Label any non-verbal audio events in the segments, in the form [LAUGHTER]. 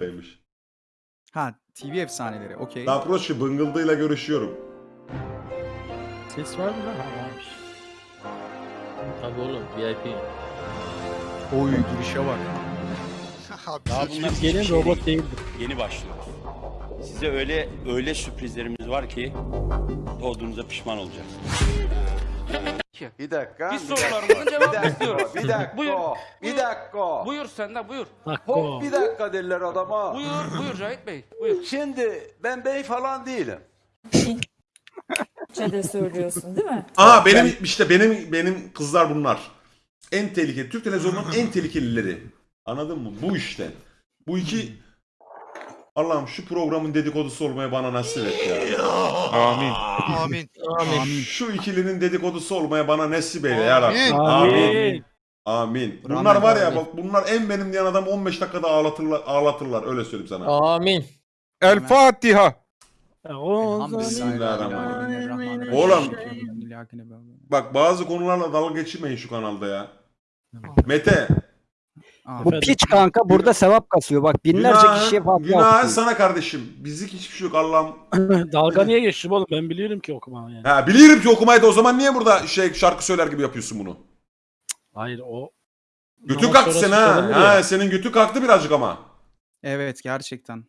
Demiş. Ha TV efsaneleri okey. Daha proşi bıngıldığıyla görüşüyorum. Ses var mı lan? Ha varmış. Tabii oğlum VIP. Oy girişe bak. Daha bunlar gelin şey robot değil. değildir. Yeni başlıyoruz. Size öyle öyle sürprizlerimiz var ki doğduğunuza pişman olacaksınız. Bir dakika. Biz sorularımızın bir cevabını dakika, istiyoruz. Bir dakika. Buyur, Bir dakika. Buyur sen de buyur. Hop bir dakika derler adama. Buyur, buyur Cahit Bey. Buyur. Şimdi ben bey falan değilim. de söylüyorsun değil mi? Aa benim işte benim benim kızlar bunlar. En tehlikeli Türk televizyonunun en tehlikelileri. Anladın mı? Bu işte. Bu iki Allah'ım şu programın dedikodusu olmaya bana nasip et ya. Amin. Amin. Amin. Şu ikilinin dedikodusu olmaya bana nasip eyle ya Rabbim. Amin. Amin. Amin. Bunlar var ya bak bunlar en benim diyen adam 15 dakikada ağlatırlar, ağlatırlar öyle söyleyeyim sana. Amin. El Fatiha. Bismillahirrahmanirrahim. Oğlum. Bak bazı konularla dalga geçirmeyin şu kanalda ya. Mete. Bu piç kanka burada sevap kasıyor. Bak Günah, günah sana kardeşim. Bizlik hiçbir şey yok Allah'ım. [LAUGHS] Dalga niye geçtim oğlum? Ben biliyorum ki okuma yani. Ha biliyorum ki okumayı da o zaman niye burada şey şarkı söyler gibi yapıyorsun bunu? Hayır o... Götün Namaz kalktı sonrası senin ha. ya. Ha senin götün kalktı birazcık ama. Evet gerçekten.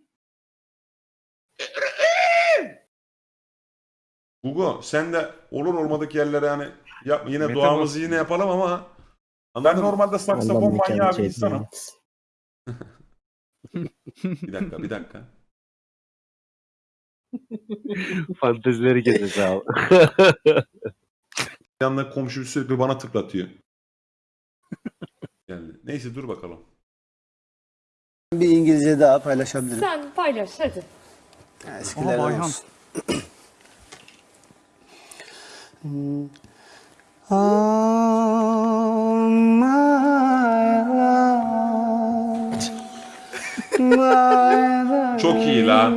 Gugu sen de olur olmadık yerlere yani yapma. Yine Mete duamızı bak- yine yapalım ama Ben Anladın mı? normalde saksafon manyağı bir insanım. [LAUGHS] Bir dakika bir dakika. [LAUGHS] Fantezileri gezeceğiz abi. [LAUGHS] Yanında komşu sürekli bana tıklatıyor. Geldi. Neyse dur bakalım. Bir İngilizce daha paylaşabilirim. Sen paylaş hadi. Aha Bayhan. [CLEARS THROAT] Çok iyi la.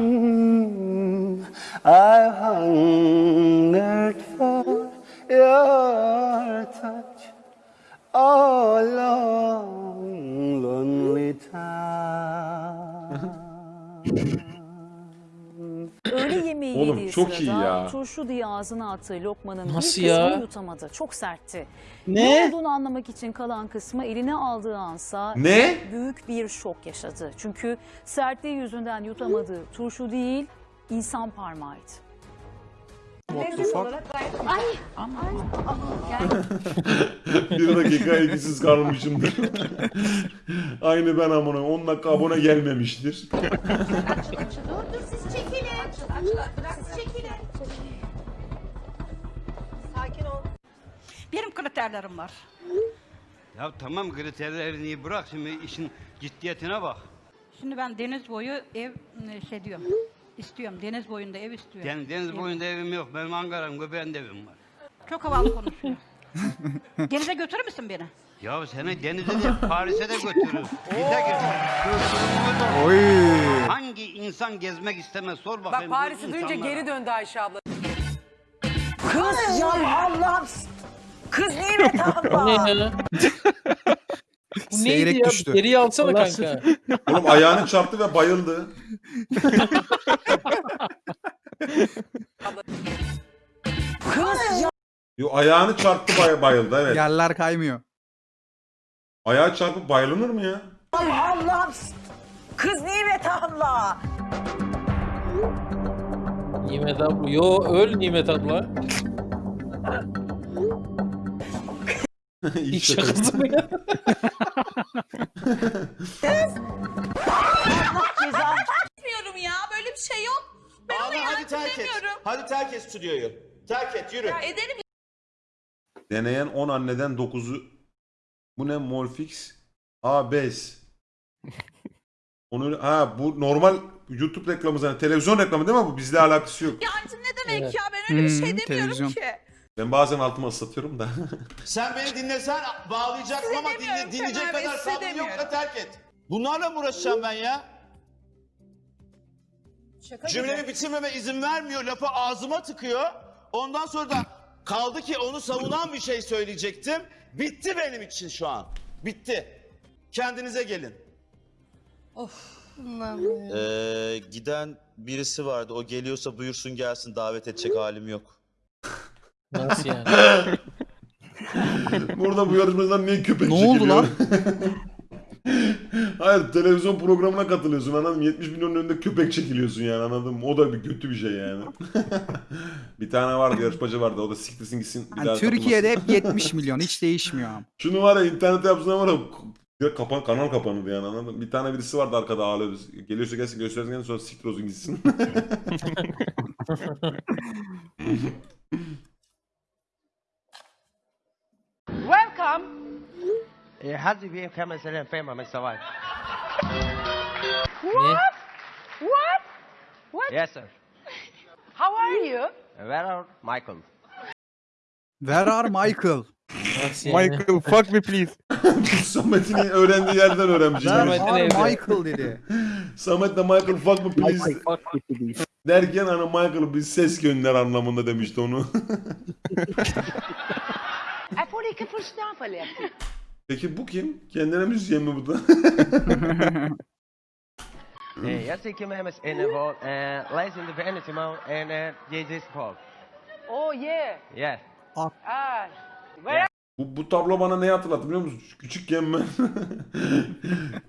I hungered for your Yemeği Oğlum, yediği çok sırada iyi ya. turşu diye ağzına attığı lokmanın Nasıl bir kısmını ya? yutamadı. Çok sertti. Ne? Ne olduğunu anlamak için kalan kısmı eline aldığı ansa Ne? büyük bir şok yaşadı. Çünkü sertliği yüzünden yutamadığı turşu değil, insan parmağıydı. What the fuck? bir dakika ilgisiz kalmışımdır. Aynı ben amına 10 dakika abone gelmemiştir. Benim kriterlerim var. Ya tamam kriterlerini bırak şimdi işin ciddiyetine bak. Şimdi ben deniz boyu ev şey diyorum. İstiyorum. Deniz boyunda ev istiyorum. Yani deniz boyunda evim yok. Benim Ankara'm göbeğinde evim var. Çok havalı konuşuyor. [LAUGHS] Denize götürür müsün beni? Ya seni denize de Paris'e de götürür. Bize Oy. Hangi insan gezmek istemez sor bakayım. Bak Paris'i duyunca geri döndü Ayşe abla. Kız ya Allah'ım. Kız [LAUGHS] nimet [LAUGHS] Bu? Bu neydi Seyrek ya? düştü. Geriye alsana Allah kanka. [LAUGHS] Oğlum ayağını çarptı ve bayıldı. Kız [LAUGHS] ya. Yo ayağını çarptı bay- bayıldı evet. Yerler kaymıyor. Ayağı çarpıp bayılınır mı ya? Allah'ım. Kız nimet abla. Nimet abla. Yo öl Nimet abla. Şaka. şakası mı ya? Bilmiyorum ya böyle bir şey yok. Ben onu hadi terk et. Hadi terk et stüdyoyu. Terk et yürü. Ederim Deneyen 10 anneden 9'u bu ne Molfix A5 Onu ha bu normal YouTube reklamı zaten televizyon reklamı değil mi bu bizle alakası yok. Yancım ne demek Evet. ya ben öyle bir şey Hmm, demiyorum televizyon. ki. Ben bazen altıma ıslatıyorum da. [LAUGHS] Sen beni dinlesen bağlayacaksın ama dinle, dinleyecek Kemal Bey, kadar sabrın demiyorum. yoksa terk et. Bunlarla mı uğraşacağım ben ya? Cümlemi bitirmeme izin vermiyor. Lafı ağzıma tıkıyor. Ondan sonra da kaldı ki onu savunan bir şey söyleyecektim. Bitti benim için şu an. Bitti. Kendinize gelin. Of. Ee, giden birisi vardı. O geliyorsa buyursun gelsin. Davet edecek halim yok. Nasıl yani? [LAUGHS] Burada bu yarışmacılar niye köpek Ne oldu çekiliyor? lan? [LAUGHS] Hayır televizyon programına katılıyorsun anladın mı? 70 milyonun önünde köpek çekiliyorsun yani anladın mı? O da bir kötü bir şey yani. [LAUGHS] bir tane vardı yarışmacı vardı o da siktirsin gitsin bir Yani daha Türkiye'de hep 70 milyon hiç değişmiyor. ama. Şunu var ya internette yapsınlar var ya ya kapan, kanal kapanırdı yani anladın mı? Bir tane birisi vardı arkada ağlıyordu. Geliyorsa gelsin göstersin gelsin sonra siktir olsun gitsin. هذه في خمس سنين فيما من سواد ne? What? Yes sir How are you? Where are Michael? Where are Michael? Nasıl yani? Michael fuck me please. [LAUGHS] Samet'in öğrendiği yerden öğrenmiş. Where Yani. Samet'in are evde. Michael dedi. Samet de Michael fuck me please derken hani Michael bir ses gönder anlamında demişti onu. Jeg får det ikke forstå, forresten. Peki bu kim? Kendine müzisyen mi bu da? Eh, Jag tycker med mig en av Läs in the Vanity Mall and JJ's Paul Oh, yeah. Yes Ah. Bu, bu tablo bana neyi hatırlattı biliyor musun? Küçükken ben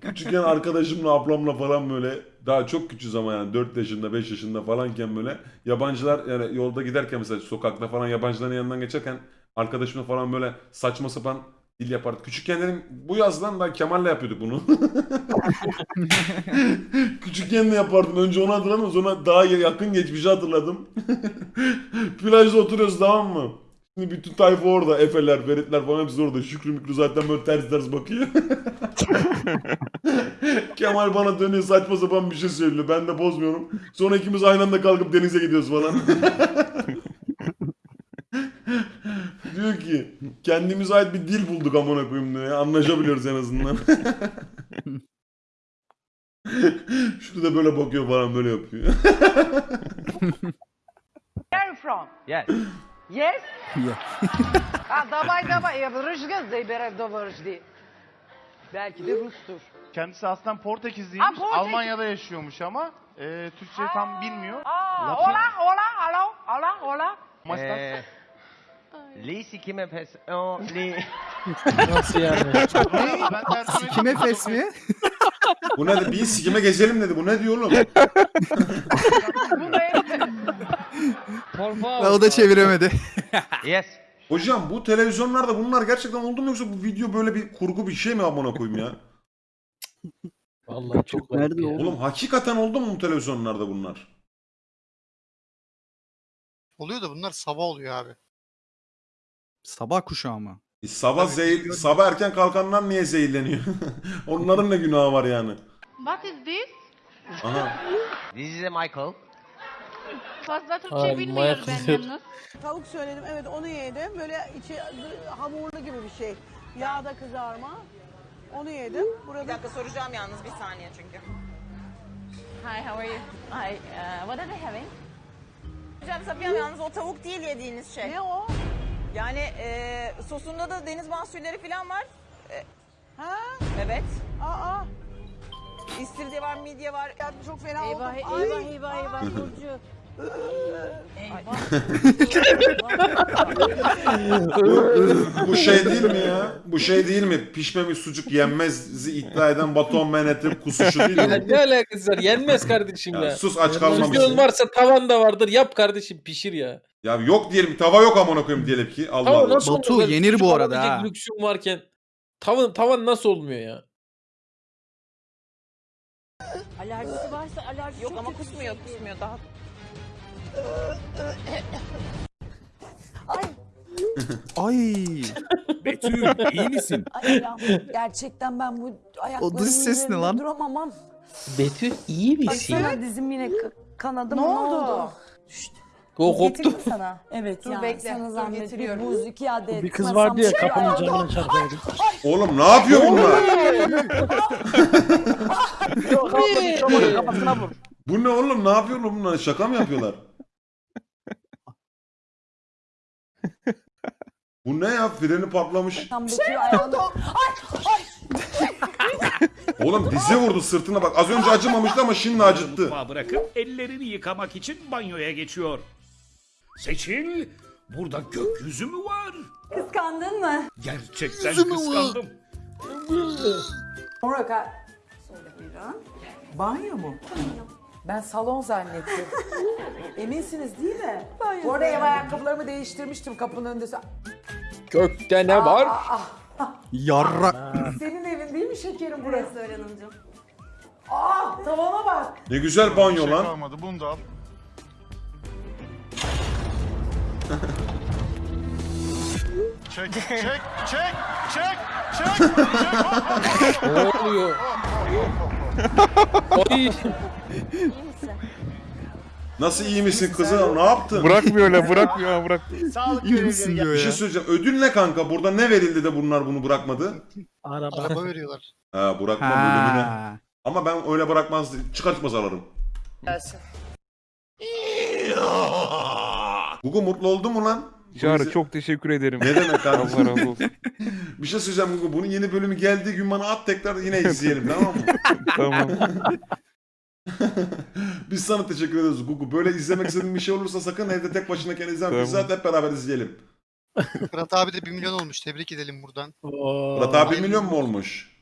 [LAUGHS] küçükken arkadaşımla ablamla falan böyle daha çok küçüğüz ama yani 4 yaşında 5 yaşında falanken böyle yabancılar yani yolda giderken mesela sokakta falan yabancıların yanından geçerken arkadaşımla falan böyle saçma sapan dil yapardık. Küçükken dedim bu yazdan da Kemal'le yapıyorduk bunu. [LAUGHS] Küçükken de yapardım. Önce onu hatırlamadım sonra daha yakın geçmişi hatırladım. [LAUGHS] Plajda oturuyoruz tamam mı? Şimdi bütün tayfa orada. Efeler, Feritler falan hepsi orada. Şükrü Mükrü zaten böyle ters ters bakıyor. [LAUGHS] Kemal bana dönüyor saçma sapan bir şey söylüyor. Ben de bozmuyorum. Sonra ikimiz aynı anda kalkıp denize gidiyoruz falan diyor ki kendimize ait bir dil bulduk amına koyayım diyor ya. Anlaşabiliyoruz en azından. [LAUGHS] Şurada böyle bakıyor falan böyle yapıyor. [LAUGHS] Where are you from? Yes Yes? Yeah. ah, давай, давай. Я Rıжgız забирай до вожди. Belki de Rus'tur. Kendisi aslında Portekizliymiş. Ha, Portekiz. Almanya'da yaşıyormuş ama e, Türkçe tam bilmiyor. Ah, Lafı- hola, hola, hello, hola, hola. Ama Lisi kime pes... Oh, li... [LAUGHS] Nasıl yani? ben edeyim. Kime fes mi? Bu ne? Bir sikime gezelim dedi. Bu ne diyor oğlum? Bu da Por Ve favor. o da çeviremedi. Yes Hocam bu televizyonlarda bunlar gerçekten oldu mu yoksa bu video böyle bir kurgu bir şey mi amına koyayım ya? Vallahi çok garip ya. Oğlum hakikaten oldu mu bu televizyonlarda bunlar? Oluyor da bunlar sabah oluyor abi. Sabah kuşağı mı? E, sabah zehir, sabah erken kalkanlar niye zehirleniyor? [LAUGHS] Onların ne günahı var yani? What is this? Aha. This is Michael Fazla Türkçe Ay, bilmiyor ben yalnız. Tavuk söyledim evet onu yedim. Böyle içi hamurlu gibi bir şey. Yağda kızarma. Onu yedim. Burada Bir dakika soracağım yalnız bir saniye çünkü. Hi, how are you? Hi, uh, what are they having? Hocam Safiye Hanım, yalnız o tavuk değil yediğiniz şey. Ne o? Yani e, sosunda da deniz mahsulleri falan var. Ha? Evet. Aa. İstiridye var, midye var. Ya çok fena Eyvah, oldum. eyvah, Ay. eyvah, eyvah, Burcu. Bu şey değil mi ya? Bu şey değil mi? Pişmemiş sucuk yenmez'i iddia eden Batuhan Menet'in kusuşu değil mi? ne alakası var? Yenmez kardeşim ya. Ya sus aç kalmamışsın. Varsa tavan da vardır. Yap kardeşim pişir ya. Ya yok diyelim tava yok amına koyayım diyelim ki. Allah Allah. nasıl Batu, olmuyor? Yenir bu arada ha. Lüksüm varken tavan, tavan nasıl olmuyor ya? Alerjisi varsa alerji Yok ama kusmuyor, kusmuyor. Daha Ay. [LAUGHS] Betül iyi misin? Ay ya, gerçekten ben bu ayaklarımın O dış ses ne üzerinde lan? duramamam. Betül iyi misin? Baksana dizim yine ka- kanadı Ne mı? oldu? Go koptu. sana. Evet Dur ya bekle, sana dur zahmet getiriyorum. bir buz iki adet. Bir kız masam vardı ya çıkıyor. kapının camına çarpıyordu. Oğlum ne yapıyor bunlar? Kafasına [LAUGHS] vur. Bu ne oğlum? Ne yapıyorlar bunlar? Şaka mı yapıyorlar? Bu ne ya? Freni patlamış. Tam Betül ayağını... Ay! Ay! Oğlum dizi vurdu sırtına bak. Az önce acımamıştı ama şimdi acıttı. Mutfağı bırakıp ellerini yıkamak için banyoya geçiyor. Seçil, burada gökyüzü mü var? Kıskandın mı? Gerçekten kıskandım. Sonra ka- Buyurun. Banyo mu? Ben salon zannettim. [LAUGHS] Eminsiniz değil mi? Bu arada ev ayakkabılarımı değiştirmiştim kapının önünde. Kökte ne var? Yarra. Senin evin değil mi şekerim burası? Söyle Hanımcığım. Aa tavana bak. Ne güzel banyo Şey lan. kalmadı. Bunu da al. Çek, [LAUGHS] çek, çek, çek, çek, çek. Ne oluyor? Ay. Nasıl iyi misin kızım? Ne yaptın? Bırakmıyor öyle bırakmıyor bırak. [LAUGHS] Sağlık İyi misin görevlileri diyor Bir şey söyleyeceğim. Ödül ne kanka? Burada ne verildi de bunlar bunu bırakmadı? Araba. Araba veriyorlar. Ha bırakma bölümüne. Ha. Ama ben öyle bırakmaz çıkartmaz alırım. [LAUGHS] Gugu mutlu oldu mu lan? Çağrı çok teşekkür ederim. Ne demek kardeşim? Allah razı olsun. [LAUGHS] Bir şey söyleyeceğim Gugu. Bunun yeni bölümü geldiği gün bana at tekrar yine izleyelim tamam mı? tamam. Biz sana teşekkür ederiz Gugu. Böyle izlemek istediğin bir şey olursa sakın evde tek başınayken izleme. Tamam. Biz zaten hep beraber izleyelim. Fırat abi de 1 milyon olmuş. Tebrik edelim buradan. Murat abi 1 milyon mu olmuş?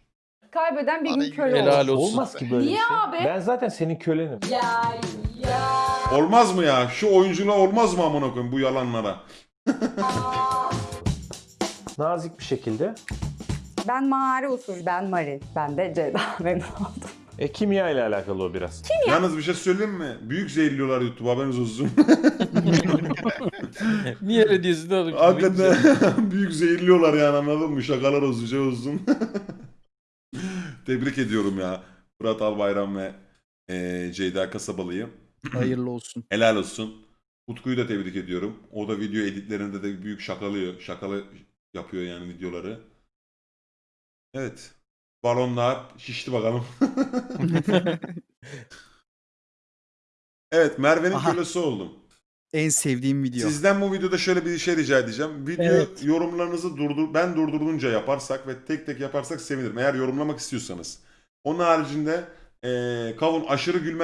Kaybeden bir gün Arayı köle Helal olur. olsun. Olmaz ki böyle Niye bir şey. abi? Ben zaten senin kölenim. Ya ya. Olmaz mı ya? Şu oyunculuğa olmaz mı amına koyayım bu yalanlara? [LAUGHS] Nazik bir şekilde. Ben Mari usul. Ben Mari. Ben de Ceyda. Memnun oldum. E kimya ile alakalı o biraz. Yalnız bir şey söyleyeyim mi? Büyük zehirliyorlar YouTube haberiniz olsun. [LAUGHS] Niye öyle diyorsun oğlum? Hakikaten [LAUGHS] büyük zehirliyorlar yani anladın mı? Şakalar olsun şey olsun. [LAUGHS] Tebrik ediyorum ya. Fırat Albayram ve eee Ceyda Kasabalı'yı. [CLEARS THROAT] Hayırlı olsun. Helal olsun. Utku'yu da tebrik ediyorum. O da video editlerinde de büyük şakalıyor. Şakalı yapıyor yani videoları. Evet. Balonlar şişti bakalım. [LAUGHS] evet Merve'nin Aha. kölesi oldum. En sevdiğim video. Sizden bu videoda şöyle bir şey rica edeceğim. Video Evet. yorumlarınızı durdur ben durdurunca yaparsak ve tek tek yaparsak sevinirim. Eğer yorumlamak istiyorsanız. Onun haricinde eee kavun aşırı gülme